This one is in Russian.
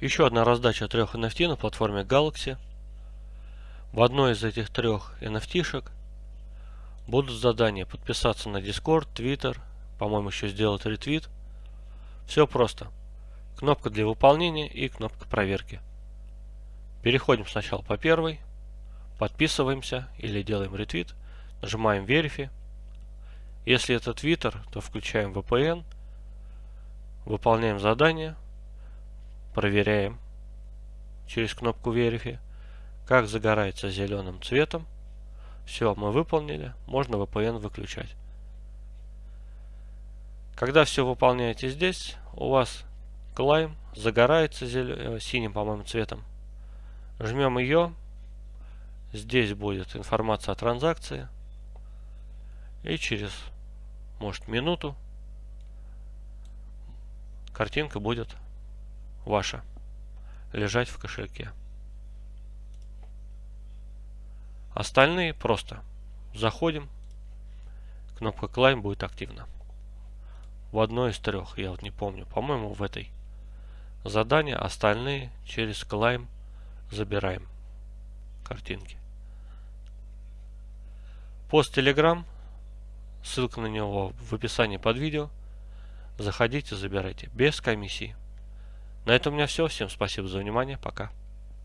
Еще одна раздача трех NFT на платформе Galaxy. В одной из этих трех NFT-шек будут задания подписаться на Discord, Twitter, по-моему еще сделать ретвит. Все просто. Кнопка для выполнения и кнопка проверки. Переходим сначала по первой, подписываемся или делаем ретвит, нажимаем Verify. Если это Twitter, то включаем VPN, выполняем задание, проверяем через кнопку Verify, как загорается зеленым цветом. Все, мы выполнили, можно VPN выключать. Когда все выполняете здесь, у вас Climb загорается. Э, синим, по-моему, цветом. Жмем ее. Здесь будет информация о транзакции. И через, может, минуту картинка будет ваша лежать в кошельке. Остальные просто заходим, кнопка Climb будет активна. В одной из трех, я вот не помню, по-моему в этой. Задания, остальные через Climb забираем картинки. Пост Telegram, ссылка на него в описании под видео. Заходите, забирайте без комиссии. На этом у меня все. Всем спасибо за внимание. Пока.